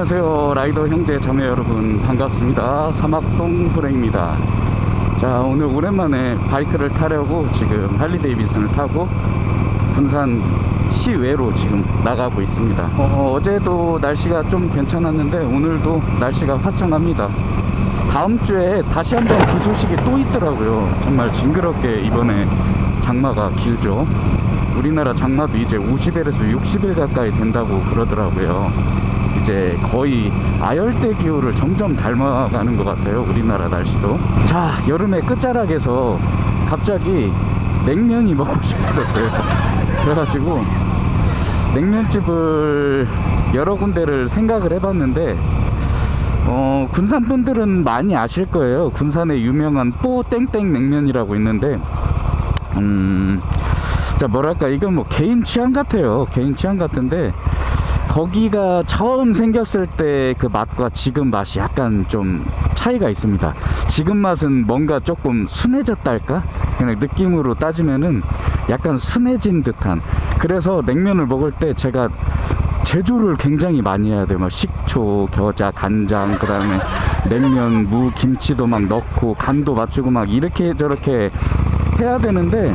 안녕하세요. 라이더 형제 자매 여러분 반갑습니다. 사막동 후레입니다. 자 오늘 오랜만에 바이크를 타려고 지금 할리 데이비슨을 타고 군산 시외로 지금 나가고 있습니다. 어, 어제도 날씨가 좀 괜찮았는데 오늘도 날씨가 화창합니다. 다음 주에 다시 한번 그 소식이 또 있더라고요. 정말 징그럽게 이번에 장마가 길죠. 우리나라 장마도 이제 50일에서 60일 가까이 된다고 그러더라고요 이제 거의 아열대 기후를 점점 닮아가는 것 같아요 우리나라 날씨도. 자 여름의 끝자락에서 갑자기 냉면이 먹고 싶어졌어요. 그래가지고 냉면집을 여러 군데를 생각을 해봤는데 어, 군산 분들은 많이 아실 거예요. 군산의 유명한 뽀 땡땡 냉면이라고 있는데 음, 자 뭐랄까 이건 뭐 개인 취향 같아요. 개인 취향 같은데 거기가 처음 생겼을 때 그 맛과 지금 맛이 약간 좀 차이가 있습니다. 지금 맛은 뭔가 조금 순해졌달까? 그냥 느낌으로 따지면은 약간 순해진 듯한. 그래서 냉면을 먹을 때 제가 제조를 굉장히 많이 해야 돼요. 막 식초, 겨자, 간장, 그 다음에 냉면, 무, 김치도 막 넣고 간도 맞추고 막 이렇게 저렇게 해야 되는데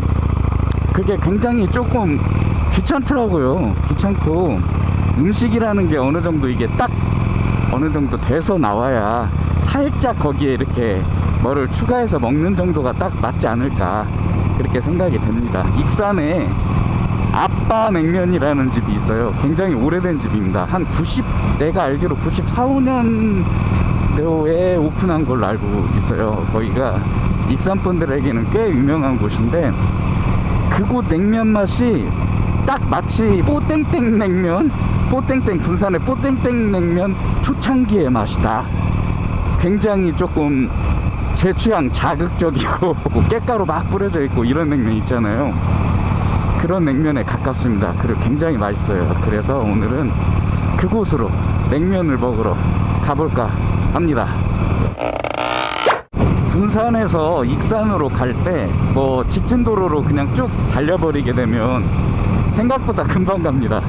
그게 굉장히 조금 귀찮더라고요. 귀찮고 음식이라는 게 어느 정도 이게 딱 어느 정도 돼서 나와야 살짝 거기에 이렇게 뭐를 추가해서 먹는 정도가 딱 맞지 않을까 그렇게 생각이 됩니다. 익산에 아빠 냉면이라는 집이 있어요. 굉장히 오래된 집입니다. 한 90, 내가 알기로 94, 5년도에 오픈한 걸로 알고 있어요. 거기가 익산 분들에게는 꽤 유명한 곳인데 그곳 냉면 맛이 딱 마치 뽀땡땡 냉면 뽀땡땡 군산의 뽀땡땡 냉면 초창기의 맛이다. 굉장히 조금 제 취향 자극적이고 깻가루 막 뿌려져 있고 이런 냉면 있잖아요. 그런 냉면에 가깝습니다. 그리고 굉장히 맛있어요. 그래서 오늘은 그곳으로 냉면을 먹으러 가볼까 합니다. 군산에서 익산으로 갈 때 뭐 직진 도로로 그냥 쭉 달려버리게 되면 생각보다 금방 갑니다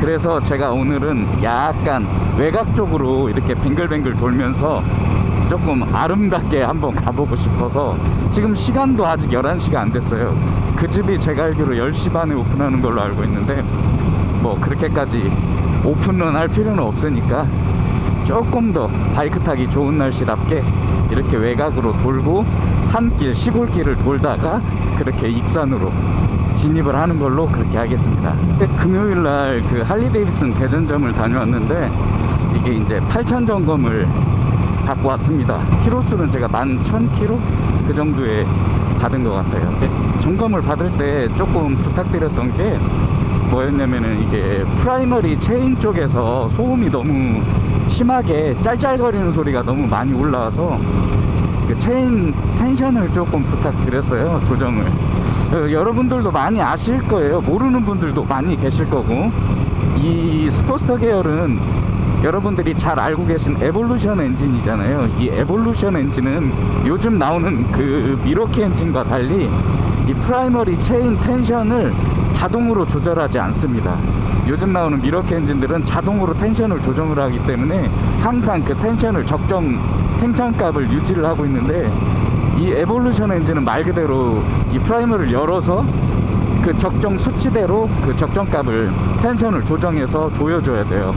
그래서 제가 오늘은 약간 외곽 쪽으로 이렇게 뱅글뱅글 돌면서 조금 아름답게 한번 가보고 싶어서 지금 시간도 아직 11시가 안 됐어요. 그 집이 제가 알기로 10시 반에 오픈하는 걸로 알고 있는데 뭐 그렇게까지 오픈은 할 필요는 없으니까 조금 더 바이크 타기 좋은 날씨답게 이렇게 외곽으로 돌고 산길 시골길을 돌다가 그렇게 익산으로 진입을 하는 걸로 그렇게 하겠습니다. 금요일 날 그 할리 데이비슨 대전점을 다녀왔는데 이게 이제 8천 점검을 받고 왔습니다. 키로수는 제가 11,000km 그 정도에 받은 것 같아요. 점검을 받을 때 조금 부탁드렸던 게 뭐였냐면은 이게 primary chain 쪽에서 소음이 너무 심하게 짤짤거리는 소리가 너무 많이 올라와서 그 chain tension을 조금 부탁드렸어요 조정을. 어, 여러분들도 많이 아실 거예요. 모르는 분들도 많이 계실 거고. 이 스포스터 계열은 여러분들이 잘 알고 계신 에볼루션 엔진이잖아요. 이 에볼루션 엔진은 요즘 나오는 그 밀워키 엔진과 달리 이 primary chain tension을 자동으로 조절하지 않습니다. 요즘 나오는 밀워키 엔진들은 자동으로 tension을 조정을 하기 때문에 항상 그 tension을 적정 텐션 값을 유지를 하고 있는데 이 에볼루션 엔진은 말 그대로 이 primary를 열어서 그 적정 수치대로 그 적정 값을 tension을 조정해서 조여줘야 돼요.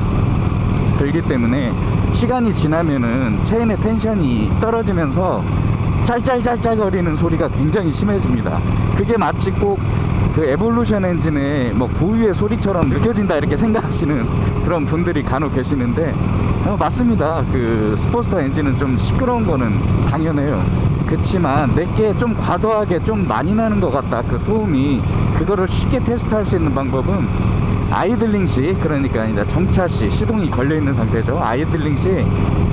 그렇기 때문에 시간이 지나면은 체인의 tension이 떨어지면서 짤짤짤짤 거리는 소리가 굉장히 심해집니다. 그게 마치 꼭 그 에볼루션 엔진의 뭐 고유의 소리처럼 느껴진다 이렇게 생각하시는 그런 분들이 간혹 계시는데 어, 맞습니다. 그 스포스터 엔진은 좀 시끄러운 거는 당연해요 그치만 내 게 좀 과도하게 좀 많이 나는 것 같다 그 소음이. 그거를 쉽게 테스트할 수 있는 방법은 idling 시 그러니까 이제 정차 시 시동이 걸려 있는 상태죠. idling 시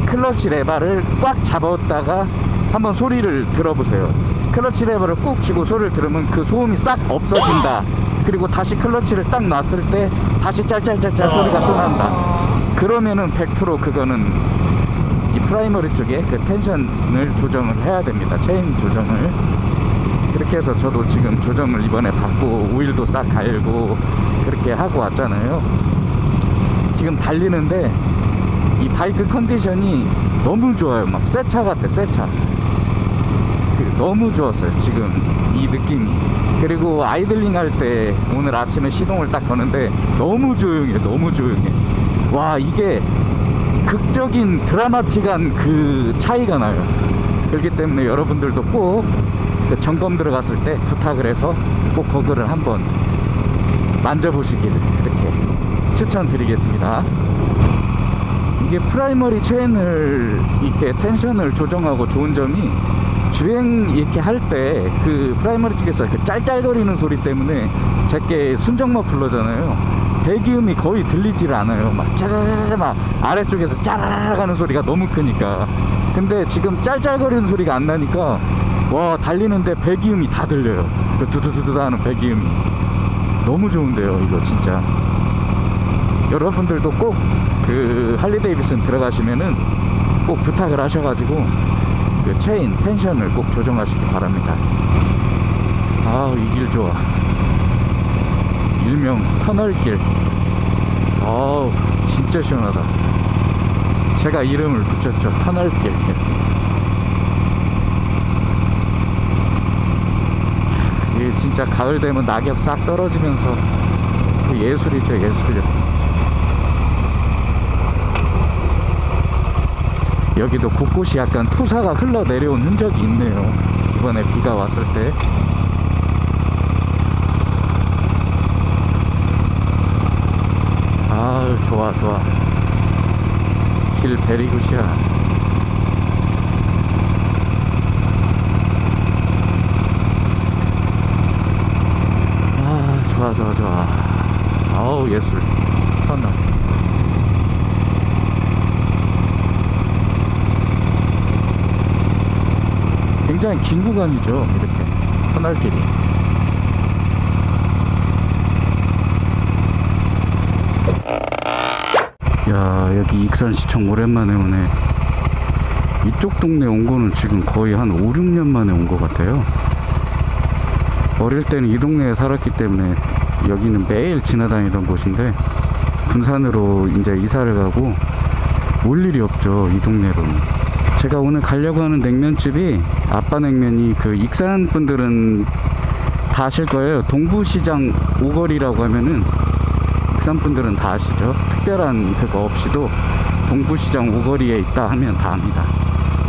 클러치 레바를 꽉 잡았다가 한번 소리를 들어보세요. 클러치 레버를 꾹 쥐고 소리를 들으면 그 소음이 싹 없어진다. 그리고 다시 클러치를 딱 놨을 때 다시 짤짤짤짤 소리가 또 난다. 그러면은 100% 그거는 이 primary 쪽에 그 tension을 조정을 해야 됩니다 체인 조정을 그렇게 해서 저도 지금 조정을 이번에 받고 오일도 싹 갈고 그렇게 하고 왔잖아요 지금 달리는데 이 바이크 컨디션이 너무 좋아요. 막 새 차 같아, 새 차. 그 너무 좋았어요, 지금 이 느낌이. 그리고 아이들링 할 때 오늘 아침에 시동을 딱 거는데 너무 조용해, 너무 조용해. 와, 이게 극적인 드라마틱한 그 차이가 나요. 그렇기 때문에 여러분들도 꼭 그 점검 들어갔을 때 부탁을 해서 꼭 거그를 한번 만져보시길 이렇게 추천드리겠습니다. 이게 primary 체인을 이렇게 tension을 조정하고 좋은 점이 주행 이렇게 할 때 그 primary 쪽에서 그 짤짤거리는 소리 때문에 제게 순정 머플러잖아요. 배기음이 거의 들리질 않아요. 막 짜자자자 막 아래쪽에서 짜라라 가는 소리가 너무 크니까. 근데 지금 짤짤거리는 소리가 안 나니까 와 달리는데 배기음이 다 들려요. 그 두두두두 하는 배기음이 너무 좋은데요. 이거 진짜. 여러분들도 꼭 그 할리 데이비슨 들어가시면은 꼭 부탁을 하셔가지고 그 체인 tension을 꼭 조정하시기 바랍니다. 아우 이 길 좋아. 일명 터널길. 아우 진짜 시원하다. 제가 이름을 붙였죠 터널길. 이게 진짜 가을 되면 낙엽 싹 떨어지면서 그 예술이죠 예술이요. 여기도 곳곳이 약간 토사가 흘러내려온 흔적이 있네요. 이번에 비가 왔을 때. 아 좋아 좋아. 길 베리굿이야. 아 좋아 좋아 좋아. 아우 예술. 터널. 굉장히 긴 구간이죠. 이렇게 터널길이. 야 여기 익산시청 오랜만에 오네. 이쪽 동네 온 거는 지금 거의 한 5, 6년 만에 온 것 같아요. 어릴 때는 이 동네에 살았기 때문에 여기는 매일 지나다니던 곳인데 군산으로 이제 이사를 가고 올 일이 없죠. 이 동네로는. 제가 오늘 가려고 하는 냉면집이 아빠 냉면이 그 익산 분들은 다 아실 거예요. 동부시장 오거리라고 하면은 익산 분들은 다 아시죠. 특별한 그거 없이도 동부시장 오거리에 있다 하면 다 압니다.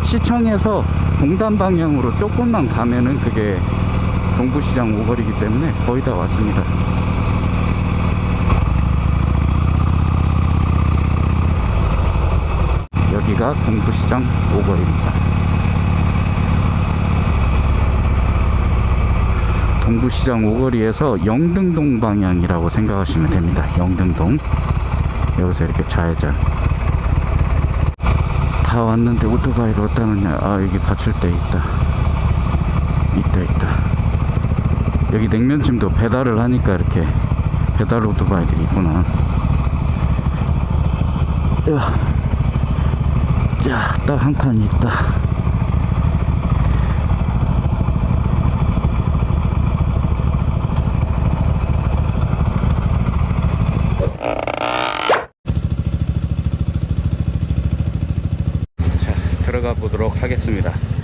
시청에서 동단 방향으로 조금만 가면은 그게 동부시장 오거리이기 때문에 거의 다 왔습니다. 여기가 동부시장 오거리입니다. 동부시장 오거리에서 영등동 방향이라고 생각하시면 됩니다. 영등동. 여기서 이렇게 좌회전. 다 왔는데 오토바이를 어디다 놓냐. 아, 여기 받칠대 있다. 있다, 있다. 여기 냉면집도 배달을 하니까 이렇게 배달 오토바이들이 있구나. 야, 야, 딱한 칸 있다. 자, 들어가 보도록 하겠습니다.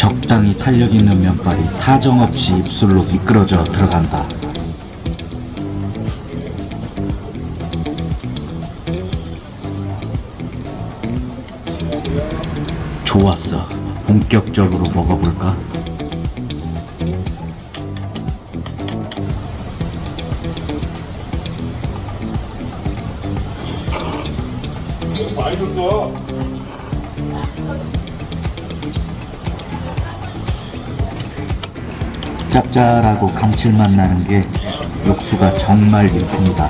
적당히 탄력 있는 면발이 사정없이 입술로 미끄러져 들어간다. 좋았어. 본격적으로 먹어볼까? 짭짤하고 감칠맛 나는 게 육수가 정말 일품이다.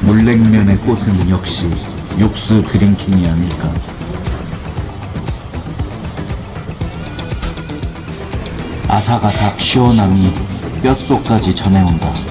물냉면의 꽃은 역시 육수 드링킹이 아닐까. 아삭아삭 시원함이 뼛속까지 전해온다.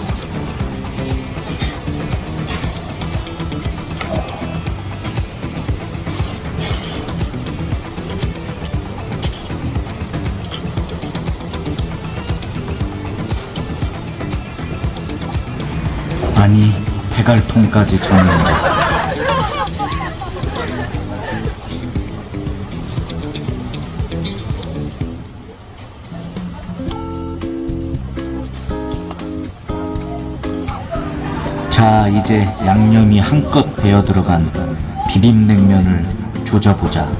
배갈통까지 전해온다. 자, 이제 양념이 한껏 배어 들어간 비빔냉면을 조져보자.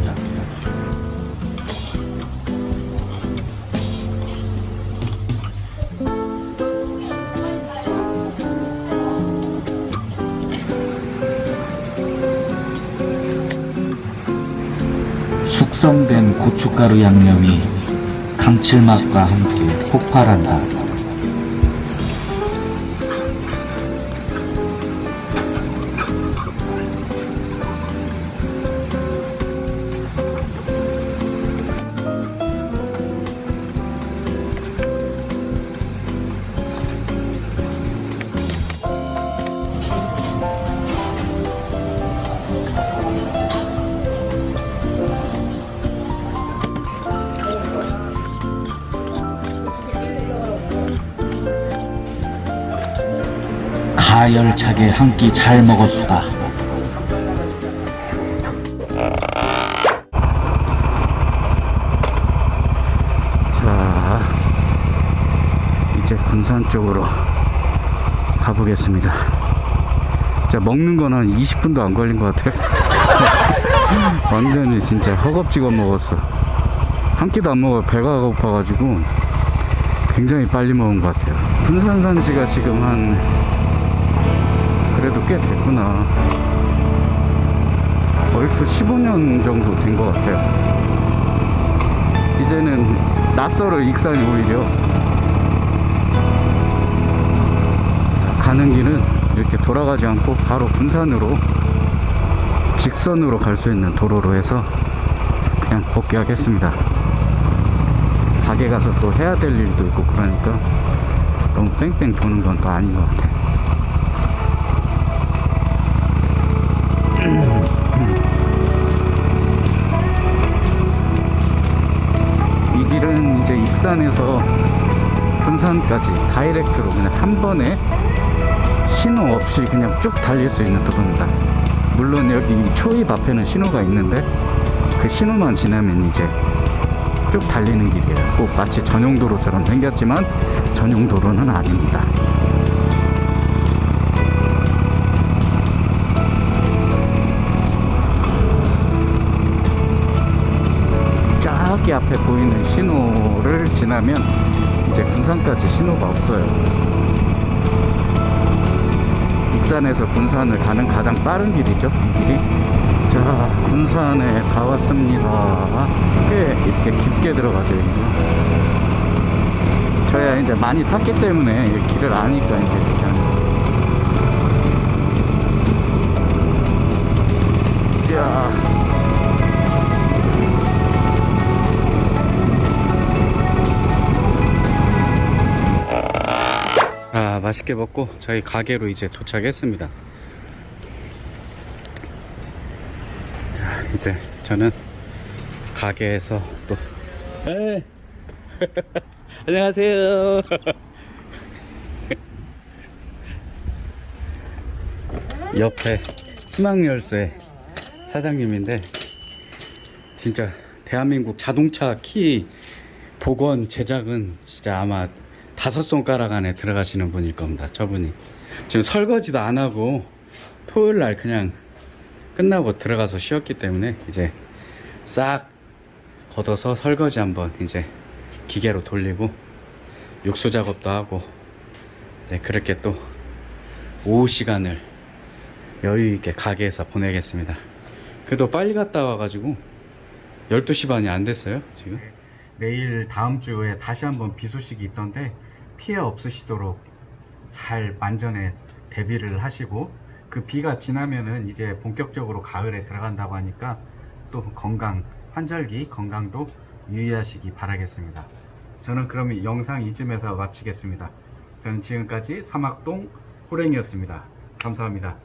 숙성된 고춧가루 양념이 감칠맛과 함께 폭발한다. 가열차게 한 끼 잘 먹었수다. 자, 이제 군산 쪽으로 가보겠습니다. 자, 먹는 건한 20분도 안 걸린 것 같아요. 완전히 진짜 허겁지겁 먹었어. 한 끼도 안 먹어 배가 고파가지고 굉장히 빨리 먹은 것 같아요. 군산 산지가 지금 한 그래도 꽤 됐구나. 벌써 15년 정도 된 것 같아요. 이제는 낯설어 익산이 오히려 가는 길은 이렇게 돌아가지 않고 바로 군산으로 직선으로 갈 수 있는 도로로 해서 그냥 복귀하겠습니다. 닭에 가서 또 해야 될 일도 있고 그러니까 너무 뺑뺑 도는 건 또 아닌 것 같아요. 이제 익산에서 군산까지 다이렉트로 그냥 한 번에 신호 없이 그냥 쭉 달릴 수 있는 도로입니다. 물론 여기 초입 앞에는 신호가 있는데 그 신호만 지나면 이제 쭉 달리는 길이에요. 꼭 마치 전용도로처럼 생겼지만 전용도로는 아닙니다. 저기 앞에 보이는 신호 를 지나면 이제 군산까지 신호가 없어요. 익산에서 군산을 가는 가장 빠른 길이죠. 이 길이. 자, 군산에 다 왔습니다. 꽤 이렇게 깊게 들어가죠. 저야 이제 많이 탔기 때문에 이 길을 아니까 이제 맛있게 먹고 저희 가게로 이제 도착했습니다. 자, 이제 저는 가게에서 또에 안녕하세요. 옆에 희망열쇠 사장님인데 진짜 대한민국 자동차 키 복원 제작은 진짜 아마 다섯 손가락 안에 들어가시는 분일 겁니다. 저분이 지금 설거지도 안 하고 토요일 날 그냥 끝나고 들어가서 쉬었기 때문에 이제 싹 걷어서 설거지 한번 이제 기계로 돌리고 욕소 작업도 하고 네, 그렇게 또 오후 시간을 여유 있게 가게에서 보내겠습니다. 그래도 빨리 갔다 와가지고 12시 반이 안 됐어요, 지금. 내일 다음 주에 다시 한번 비 소식이 있던데 피해 없으시도록 잘 만전에 대비를 하시고 그 비가 지나면은 이제 본격적으로 가을에 들어간다고 하니까 또 건강, 환절기 건강도 유의하시기 바라겠습니다. 저는 이 영상 이쯤에서 마치겠습니다. 저는 지금까지 사막동 호랭이었습니다. 감사합니다.